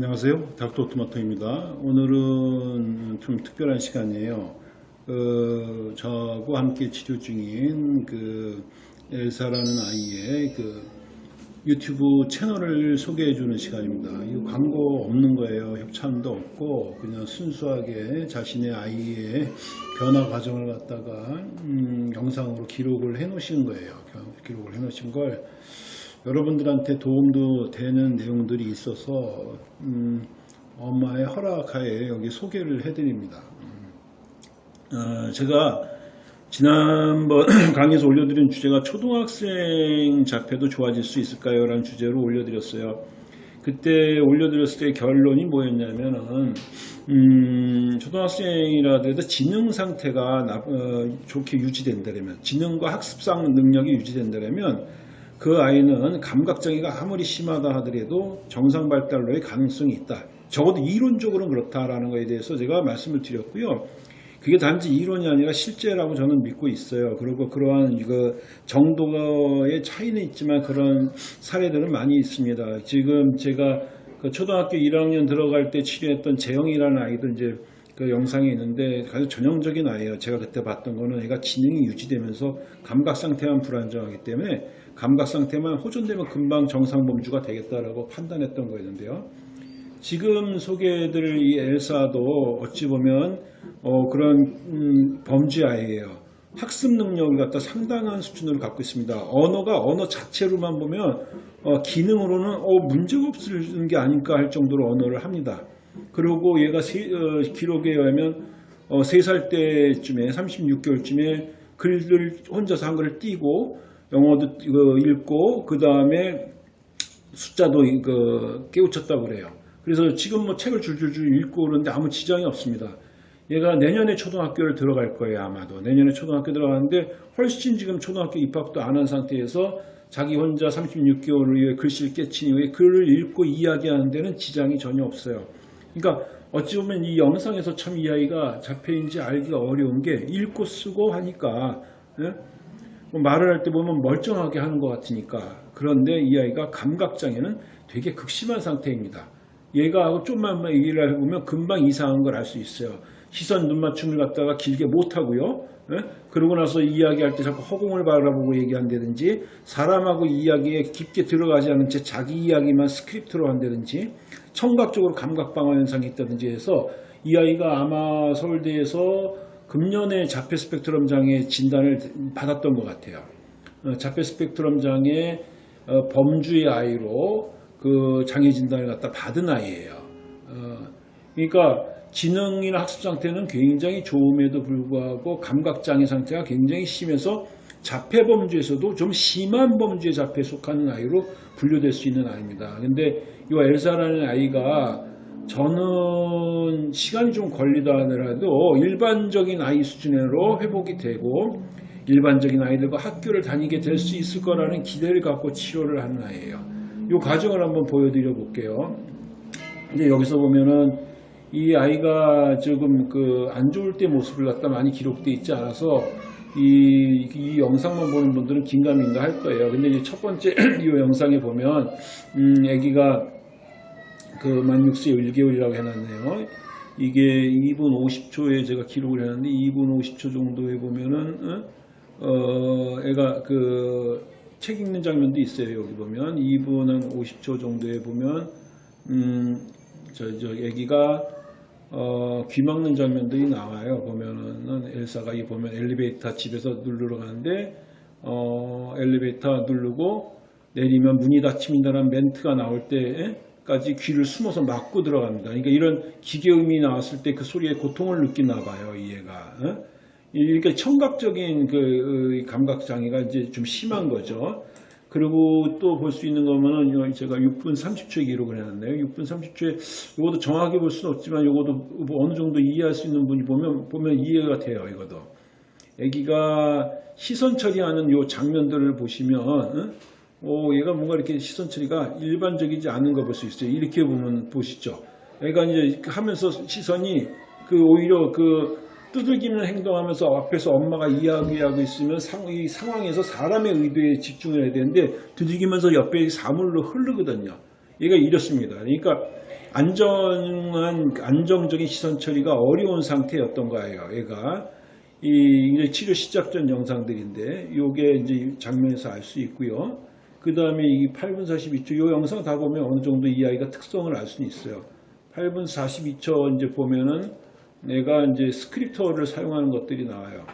안녕하세요. 닥터토마토입니다. 오늘은 좀 특별한 시간이에요. 그 저하고 함께 치료 중인 그 엘사라는 아이의 그 유튜브 채널을 소개해 주는 시간입니다. 이 광고 없는 거예요. 협찬도 없고 그냥 순수하게 자신의 아이의 변화 과정을 갖다가 음, 영상으로 기록을 해 놓으신 거예요. 기록을 해 놓으신 걸 여러분들한테 도움도 되는 내용들이 있어서 음, 엄마의 허락하에 여기 소개를 해드립니다. 음, 어, 제가 지난번 강의에서 올려드린 주제가 초등학생 자폐도 좋아질 수 있을까요? 라는 주제로 올려드렸어요. 그때 올려드렸을 때 결론이 뭐였냐면은 음, 초등학생이라도 지능 상태가 나, 어, 좋게 유지된다면 지능과 학습상 능력이 유지된다면 그 아이는 감각장애가 아무리 심하다 하더라도 정상 발달로의 가능성이 있다. 적어도 이론적으로는 그렇다라는 것에 대해서 제가 말씀을 드렸고요. 그게 단지 이론이 아니라 실제라고 저는 믿고 있어요. 그리고 그러한 이거 정도의 차이는 있지만 그런 사례들은 많이 있습니다. 지금 제가 그 초등학교 1학년 들어갈 때 치료했던 재영이라는 아이도 이제 그 영상에 있는데 아주 전형적인 아이예요. 제가 그때 봤던 거는 애가 지능이 유지되면서 감각 상태만 불안정하기 때문에 감각 상태만 호전되면 금방 정상 범주가 되겠다라고 판단했던 거였는데요. 지금 소개해드릴 이 엘사도 어찌 보면 어 그런 음 범죄 아이예요. 학습 능력을 갖다 상당한 수준으로 갖고 있습니다. 언어가 언어 자체로만 보면 어 기능으로는 어 문제가 없을 게 아닐까 할 정도로 언어를 합니다. 그리고 얘가 세, 어, 기록에 의하면 어, 3살 때쯤에 36개월쯤에 글을 혼자서 한글을 띄고 영어도 읽고 그 다음에 숫자도 그 깨우쳤다고 그래요. 그래서 지금 뭐 책을 줄줄줄 읽고 그러는데 아무 지장이 없습니다. 얘가 내년에 초등학교를 들어갈 거예요 아마도 내년에 초등학교 들어가는데 훨씬 지금 초등학교 입학도 안 한 상태에서 자기 혼자 36개월 후에 글씨를 깨친 이후에 글을 읽고 이야기하는 데는 지장이 전혀 없어요. 그러니까 어찌 보면 이 영상에서 참이 아이가 자폐인지 알기가 어려운 게 읽고 쓰고 하니까 예? 뭐 말을 할 때 보면 멀쩡하게 하는 것 같으니까 그런데 이 아이가 감각장애는 되게 극심한 상태입니다. 얘가 좀만 얘기를 해보면 금방 이상한 걸 알 수 있어요. 시선 눈 맞춤을 갖다가 길게 못하고요. 예? 그러고 나서 이야기할 때 자꾸 허공을 바라보고 얘기한다든지 사람하고 이야기에 깊게 들어가지 않은 채 자기 이야기만 스크립트로 한다든지 청각적으로 감각방어 현상이 있다든지 해서 이 아이가 아마 서울대에서 금년에 자폐 스펙트럼 장애 진단을 받았던 것 같아요. 어, 자폐 스펙트럼 장애 어, 범주의 아이로 그 장애 진단을 갖다 받은 아이예요. 어, 그러니까 지능이나 학습 상태는 굉장히 좋음에도 불구하고 감각 장애 상태가 굉장히 심해서 자폐 범주에서도 좀 심한 범주의 자폐에 속하는 아이로 분류될 수 있는 아이입니다. 근데 이 엘사라는 아이가 저는 시간이 좀 걸리다 하더라도 일반적인 아이 수준으로 회복이 되고 일반적인 아이들과 학교를 다니게 될 수 있을 거라는 기대를 갖고 치료를 하는 아이예요. 이 과정을 한번 보여드려 볼게요. 이제 여기서 보면은 이 아이가 조금 그 안 좋을 때 모습을 갖다 많이 기록되어 있지 않아서 이, 이, 영상만 보는 분들은 긴가민가 할 거예요. 근데 이제 첫 번째 이 영상에 보면 음, 아기가 그만 6세 1개월이라고 해놨네요. 이게 2분 50초에 제가 기록을 해놨는데 2분 50초 정도에 보면은 어, 어 애가 그 책 읽는 장면도 있어요. 여기 보면 2분 한 50초 정도에 보면 음, 저, 저 애기가 어, 귀 막는 장면들이 나와요. 보면은 엘사가 이 보면 엘리베이터 집에서 누르러 가는데 어, 엘리베이터 누르고 내리면 문이 닫힙니다라는 멘트가 나올 때 까지 귀를 숨어서 막고 들어갑니다. 그러니까 이런 기계음이 나왔을 때 그 소리에 고통을 느끼나 봐요, 이 애가. 어? 이렇게 청각적인 그 감각 장애가 이제 좀 심한 거죠. 그리고 또 볼 수 있는 거면은 제가 6분 30초에 기록을 해놨네요. 6분 30초에 이것도 정확히 볼 수는 없지만 이것도 뭐 어느 정도 이해할 수 있는 분이 보면 보면 이해가 돼요. 이것도. 아기가 시선 처리하는 요 장면들을 보시면 어? 오, 얘가 뭔가 이렇게 시선 처리가 일반적이지 않은 거 볼 수 있어요. 이렇게 보면 보시죠. 얘가 이제 하면서 시선이 그 오히려 그 두들기는 행동하면서 앞에서 엄마가 이야기하고 있으면 상, 이 상황에서 사람의 의도에 집중을 해야 되는데 두들기면서 옆에 사물로 흐르거든요. 얘가 이렇습니다. 그러니까 안정한 안정적인 시선 처리가 어려운 상태였던 거예요. 얘가 이 치료 시작 전 영상들인데 요게 이제 장면에서 알 수 있고요. 그 다음에 이 8분 42초 요 영상 다 보면 어느 정도 이 아이가 특성을 알 수는 있어요. 8분 42초 이제 보면은 내가 이제 스크립터를 사용하는 것들이 나와요.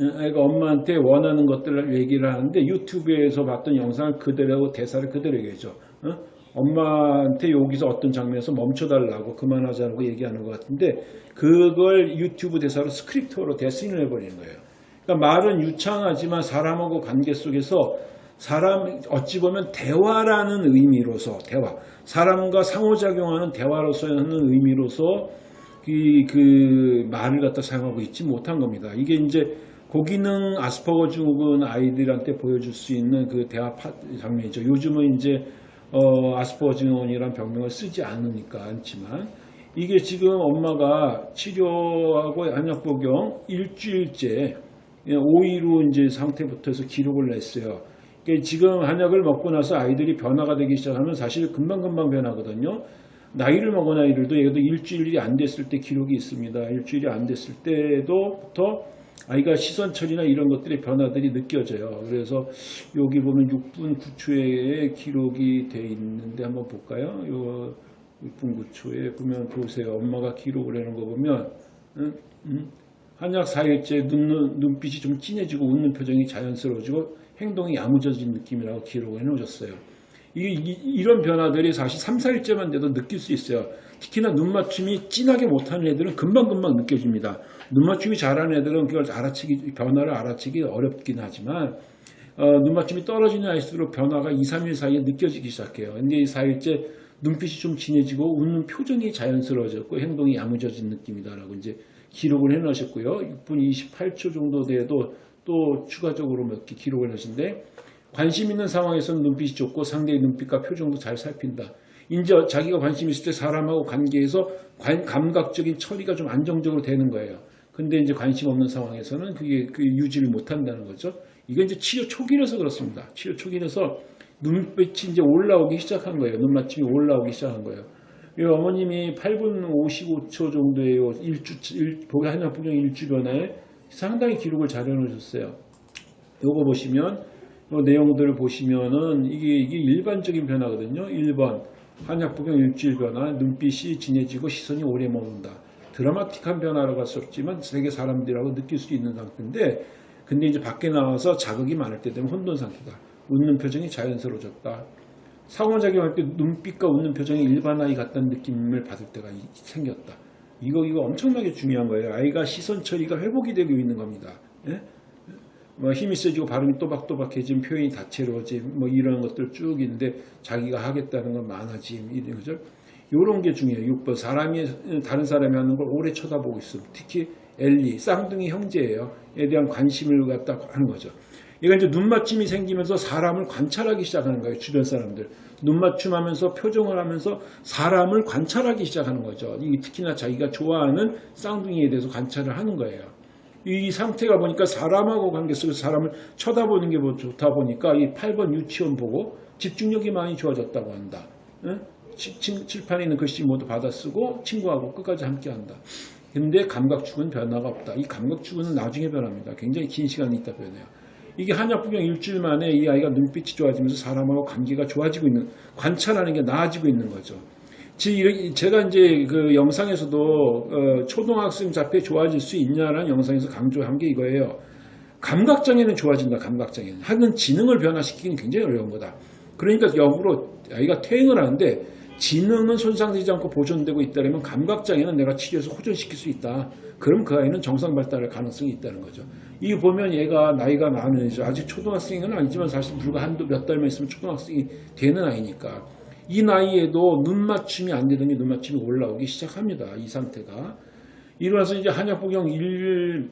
애가 엄마한테 원하는 것들을 얘기를 하는데 유튜브에서 봤던 영상을 그대로 대사를 그대로. 어? 엄마한테 여기서 어떤 장면에서 멈춰달라고 그만하자고 얘기하는 것 같은데 그걸 유튜브 대사로 스크립터로 대신을 해버리는 거예요. 그러니까 말은 유창하지만 사람하고 관계 속에서 사람 어찌 보면 대화라는 의미로서 대화 사람과 상호작용하는 대화로서 하는 의미로서 이, 그 말을 갖다 사용하고 있지 못한 겁니다. 이게 이제 고기능 아스퍼거 증후군 아이들한테 보여줄 수 있는 그 대화 파, 장면이죠. 요즘은 이제 어, 아스퍼거 증후군이란 병명을 쓰지 않으니까 않지만 이게 지금 엄마가 치료하고 한약 복용 일주일째 5일 후 이제 상태부터 해서 기록을 냈어요. 그러니까 지금 한약을 먹고 나서 아이들이 변화가 되기 시작하면 사실 금방금방 변하거든요. 나이를 먹은 아이들도 얘도 일주일이 안 됐을 때 기록이 있습니다. 일주일이 안 됐을 때도부터 아이가 시선 처리나 이런 것들의 변화들이 느껴져요. 그래서 여기 보면 6분 9초에 기록이 돼 있는데 한번 볼까요? 요 6분 9초에 보면 보세요. 엄마가 기록을 하는 거 보면 음, 음. 한약 4일째 눈, 눈빛이 좀 진해지고 웃는 표정이 자연스러워지고 행동이 야무져진 느낌이라고 기록을 해놓으셨어요. 이게 이, 런 변화들이 사실 3, 4일째만 돼도 느낄 수 있어요. 특히나 눈 맞춤이 진하게 못하는 애들은 금방금방 느껴집니다. 눈 맞춤이 잘하는 애들은 그걸 알아채기, 변화를 알아채기 어렵긴 하지만 어, 눈 맞춤이 떨어지는 아이일수록 변화가 2, 3일 사이에 느껴지기 시작해요. 근데 이 4일째 눈빛이 좀 진해지고 웃는 표정이 자연스러워졌고 행동이 야무져진 느낌이다라고 이제 기록을 해 놓으셨고요. 6분 28초 정도 돼도 또 추가적으로 몇 개 기록을 하신데 관심 있는 상황에서는 눈빛이 좋고 상대의 눈빛과 표정도 잘 살핀다. 이제 자기가 관심 있을 때 사람하고 관계에서 관, 감각적인 처리가 좀 안정적으로 되는 거예요. 근데 이제 관심 없는 상황에서는 그게, 그게 유지를 못 한다는 거죠. 이건 이제 치료 초기라서 그렇습니다. 치료 초기라서 눈빛이 이제 올라오기 시작한 거예요. 눈맞춤이 올라오기 시작한 거예요. 이 어머님이 8분 55초 정도의 일주, 일, 한약 복용 일주 변화에 상당히 기록을 잘 해놓으셨어요. 요거 보시면, 요 내용들을 보시면은 이게, 이게 일반적인 변화거든요. 1번, 한약 복용 일주일 변화, 눈빛이 진해지고 시선이 오래 머문다. 드라마틱한 변화라고 할 수 없지만 세계 사람들이라고 느낄 수 있는 상태인데, 근데 이제 밖에 나와서 자극이 많을 때 되면 혼돈 상태다. 웃는 표정이 자연스러워졌다. 상호작용할 때 눈빛과 웃는 표정이 일반 아이 같다는 느낌을 받을 때가 생겼다. 이거 이거 엄청나게 중요한 거예요. 아이가 시선 처리가 회복이 되고 있는 겁니다. 예? 뭐 힘이 세지고 발음이 또박또박해진 표현이 다채로워짐 뭐 이런 것들 쭉 있는데 자기가 하겠다는 건 많아짐 이런 거죠. 요런 게 중요해요. 6번 사람이 다른 사람이 하는 걸 오래 쳐다보고 있음. 특히 엘리 쌍둥이 형제예요. 에 대한 관심을 갖다 하는 거죠. 얘가 이제 눈맞춤이 생기면서 사람을 관찰하기 시작하는 거예요. 주변 사람들. 눈맞춤하면서 표정을 하면서 사람을 관찰하기 시작하는 거죠. 특히나 자기가 좋아하는 쌍둥이에 대해서 관찰을 하는 거예요. 이 상태가 보니까 사람하고 관계 속에서 사람을 쳐다보는 게뭐 좋다 보니까 이 8번 유치원 보고 집중력이 많이 좋아졌다고 한다. 응? 칠판에 있는 글씨 모두 받아쓰고 친구하고 끝까지 함께 한다. 근데 감각축은 변화가 없다. 이 감각축은 나중에 변합니다. 굉장히 긴 시간이 있다 변해요. 이게 한약 복용 일주일 만에 이 아이가 눈빛이 좋아지면서 사람하고 관계가 좋아지고 있는 관찰하는 게 나아지고 있는 거죠. 제가 이제 그 영상에서도 어 초등학생 자폐 좋아질 수 있냐라는 영상에서 강조한 게 이거예요. 감각장애는 좋아진다. 감각장애는 하는 지능을 변화시키기는 굉장히 어려운 거다. 그러니까 역으로 아이가 퇴행을 하는데 지능은 손상되지 않고 보존되고 있다면 감각장애는 내가 치료해서 호전시킬 수 있다. 그럼 그 아이는 정상 발달할 가능성이 있다는 거죠. 이 보면 얘가 나이가 많은 애죠. 아직 초등학생은 아니지만 사실 불과 한두 몇 달만 있으면 초등학생이 되는 아이니까 이 나이에도 눈 맞춤이 안 되더니 눈 맞춤이 올라오기 시작합니다. 이 상태가. 이러면서 이제 한약 복용 1,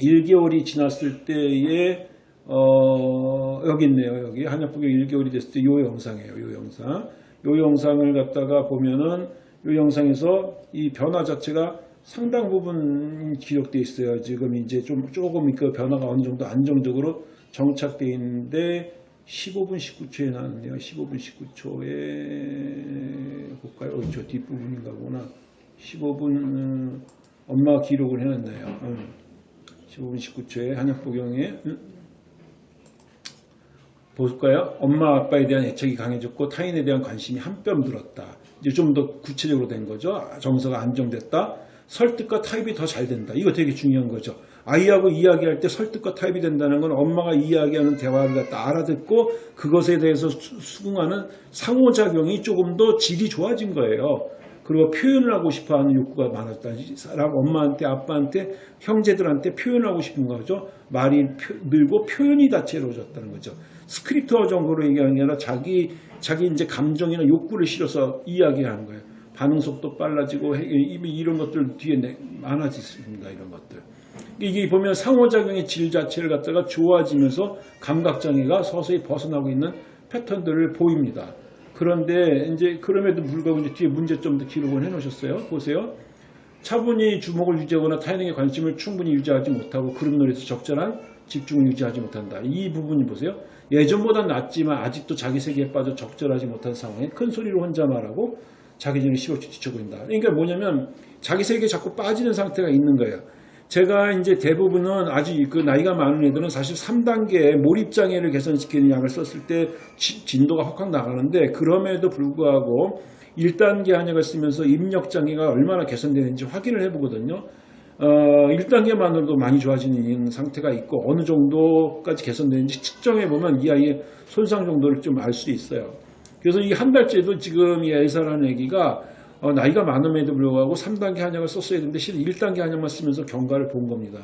1개월이 지났을 때에 어, 여기 있네요. 여기 한약 복용 1개월이 됐을 때이 영상이에요. 이 영상. 이 영상을 갖다가 보면은 이 영상에서 이 변화 자체가 상당 부분 기록되어 있어요. 지금 이제 좀 조금 그 변화가 어느 정도 안정적으로 정착되어 있는데 15분 19초에 나왔네요. 15분 19초에 볼까요? 어, 저 뒷부분인가 보나. 15분 음, 엄마가 기록을 해놨네요. 음. 15분 19초에 한약복용에 음. 볼까요? 엄마 아빠에 대한 애착이 강해졌고 타인에 대한 관심이 한뼘 들었다. 이제 좀 더 구체적으로 된 거죠. 정서가 안정됐다. 설득과 타입이 더 잘 된다. 이거 되게 중요한 거죠. 아이하고 이야기할 때 설득과 타입이 된다는 건 엄마가 이야기하는 대화를 갖다 알아듣고 그것에 대해서 수- 수긍하는 상호작용이 조금 더 질이 좋아진 거예요. 그리고 표현을 하고 싶어 하는 욕구가 많았다. 이 사람 엄마한테 아빠한테 형제들한테 표현하고 싶은 거죠. 말이 표- 늘고 표현이 다채로워졌다는 거죠. 스크립트어 정도로 얘기하는 게 아니라 자기 자기 이제 감정이나 욕구를 실어서 이야기하는 거예요. 반응 속도 빨라지고 해- 이미 이런 것들 뒤에 내- 많아졌습니다. 이런 것들. 이게 보면 상호작용의 질 자체를 갖다가 좋아지면서 감각장애가 서서히 벗어나고 있는 패턴들을 보입니다. 그런데 이제 그럼에도 불구하고 이제 뒤에 문제점도 기록을 해 놓으셨어요. 보세요. 차분히 주목을 유지하거나 타인에게 관심을 충분히 유지하지 못하고 그룹놀이에서 적절한 집중을 유지하지 못한다. 이 부분이 보세요. 예전보다 낫지만 아직도 자기 세계에 빠져 적절하지 못한 상황에 큰 소리로 혼자 말하고 자기 전에 시옷이 뒤쳐보인다. 그러니까 뭐냐면 자기 세계에 자꾸 빠지는 상태가 있는 거예요. 제가 이제 대부분은 아주 그 나이가 많은 애들은 사실 3단계 몰입장애를 개선시키는 약을 썼을 때 지- 진도가 확확 나가는데 그럼에도 불구하고 1단계 한약을 쓰면서 입력 장애가 얼마나 개선되는지 확인을 해보거든요. 어, 1단계만으로도 많이 좋아지는 상태가 있고 어느 정도까지 개선되는지 측정해보면 이 아이의 손상 정도를 좀 알 수 있어요. 그래서 이 한 달째도 지금 이 엘사라는 애기가 어, 나이가 많음에도 불구하고 3단계 한약을 썼어야 되는데 실은 1단계 한약만 쓰면서 경과를 본 겁니다.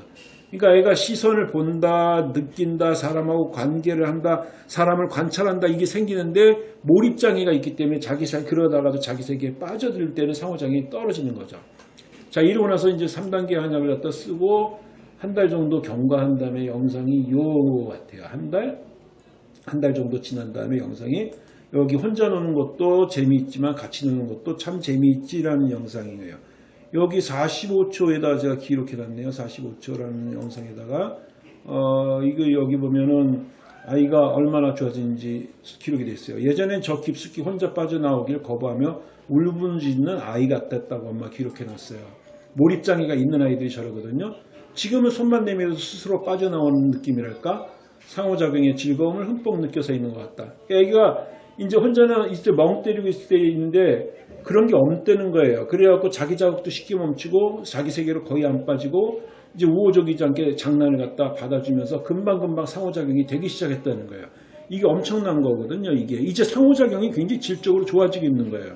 그러니까 애가 시선을 본다, 느낀다, 사람하고 관계를 한다, 사람을 관찰한다 이게 생기는데 몰입장애가 있기 때문에 자기 세 그러다가도 자기 세계에 빠져들 때는 상호장애가 떨어지는 거죠. 자 이러고 나서 이제 3단계 한약을 갖다 쓰고 한 달 정도 경과한 다음에 영상이 요 같아요. 한 달? 한 달 정도 지난 다음에 영상이 여기 혼자 노는 것도 재미있지만 같이 노는 것도 참 재미있지라는 영상이에요. 여기 45초에다 제가 기록해 놨네요. 45초라는 영상에다가 어 이거 여기 보면은 아이가 얼마나 좋아지는지 기록이 돼 있어요. 예전엔 저 깊숙이 혼자 빠져나오길 거부하며 울부짖는 아이 같았다고 엄마 기록해 놨어요. 몰입장애가 있는 아이들이 저러거든요. 지금은 손만 내밀어도 스스로 빠져나오는 느낌이랄까? 상호작용의 즐거움을 흠뻑 느껴서 있는 것 같다. 애기가 이제 혼자는 이제 멍 때리고 있을 때 있는데 그런 게 없다는 거예요. 그래갖고 자기 자극도 쉽게 멈추고 자기 세계로 거의 안 빠지고 이제 우호적이지 않게 장난을 갖다 받아주면서 금방금방 상호작용이 되기 시작했다는 거예요. 이게 엄청난 거거든요. 이게 이제 상호작용이 굉장히 질적으로 좋아지고 있는 거예요.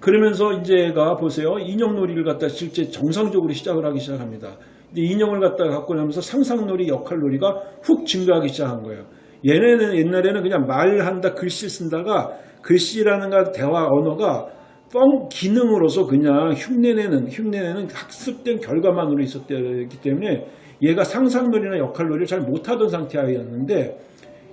그러면서 이제 애가 보세요. 인형놀이를 갖다 실제 정상적으로 시작을 하기 시작합니다. 이제 인형을 갖다 갖고 나면서 상상놀이, 역할놀이가 훅 증가하기 시작한 거예요. 얘네는 옛날에는 그냥 말한다, 글씨 쓴다가 글씨라는 가 대화 언어가 뻥 기능으로서 그냥 흉내내는 흉내내는 학습된 결과만으로 있었기 때문에 얘가 상상놀이나 역할놀이를 잘 못하던 상태 아이였는데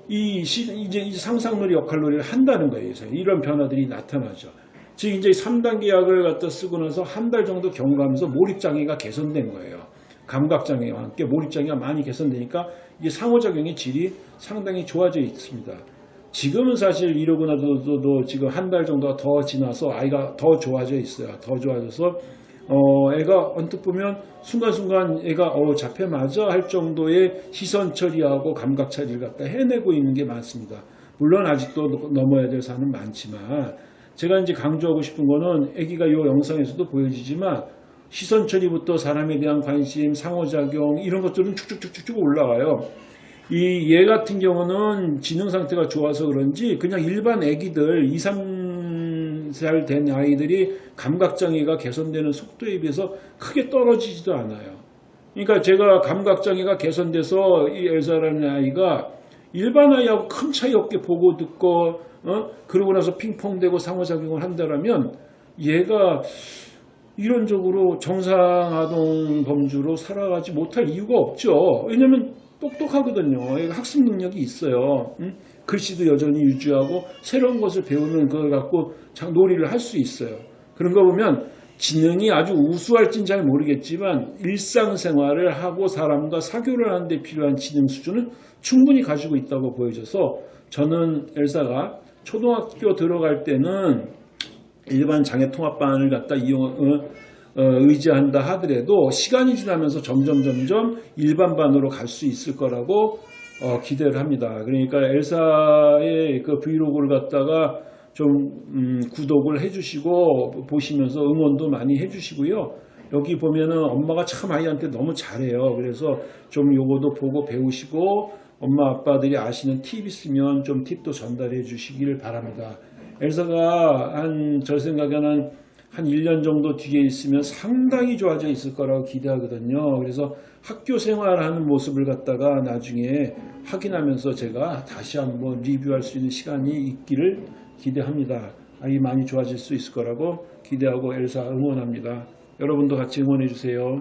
이 시- 이제 이 상상놀이 역할놀이를 한다는 거예요. 이런 변화들이 나타나죠. 즉 이제 3단계 약을 갖다 쓰고 나서 한 달 정도 경과하면서 몰입장애가 개선된 거예요. 감각장애와 함께 몰입장애가 많이 개선되니까 이게 상호작용의 질이 상당히 좋아져 있습니다. 지금은 사실 이러고 나서도 지금 한 달 정도가 더 지나서 아이가 더 좋아져 있어요. 더 좋아져서 어, 애가 언뜻 보면 순간순간 애가 어, 잡혀 맞아 할 정도의 시선 처리하고 감각 처리를 갖다 해내고 있는 게 많습니다. 물론 아직도 넘어야 될 산은 많지만 제가 이제 강조하고 싶은 거는 아기가 이 영상에서도 보여지지만 시선 처리부터 사람에 대한 관심, 상호작용 이런 것들은 쭉쭉쭉쭉 올라와요. 이 얘 같은 경우는 지능 상태가 좋아서 그런지 그냥 일반 아기들 2, 3살 된 아이들이 감각장애가 개선되는 속도에 비해서 크게 떨어지지도 않아요. 그러니까 제가 감각장애가 개선돼서 이 엘사라는 아이가 일반 아이하고 큰 차이 없게 보고 듣고 어? 그러고 나서 핑퐁대고 상호작용을 한다라면 얘가 이론적으로 정상아동 범주로 살아가지 못할 이유가 없죠. 왜냐면 똑똑하거든요. 학습 능력이 있어요. 응? 글씨도 여전히 유지하고 새로운 것을 배우는 그걸 갖고 장- 놀이를 할 수 있어요. 그런 거 보면 지능이 아주 우수할진 잘 모르겠지만 일상생활을 하고 사람과 사교를 하는데 필요한 지능 수준은 충분히 가지고 있다고 보여져서 저는 엘사가 초등학교 들어갈 때는 일반 장애통합반을 갖다 이용 어, 어, 의지한다 하더라도 시간이 지나면서 점점 점점 일반반으로 갈 수 있을 거라고 어, 기대를 합니다. 그러니까 엘사의 그 브이로그를 갖다가 좀 음, 구독을 해주시고 보시면서 응원도 많이 해주시고요. 여기 보면은 엄마가 참 아이한테 너무 잘해요. 그래서 좀 요거도 보고 배우시고 엄마 아빠들이 아시는 팁 있으면 좀 팁도 전달해 주시기를 바랍니다. 엘사가 한 저 생각에는 한 1년 정도 뒤에 있으면 상당히 좋아져 있을 거라고 기대하거든요. 그래서 학교 생활하는 모습을 갖다가 나중에 확인하면서 제가 다시 한번 리뷰할 수 있는 시간이 있기를 기대합니다. 아이 많이 좋아질 수 있을 거라고 기대하고 엘사 응원합니다. 여러분도 같이 응원해 주세요.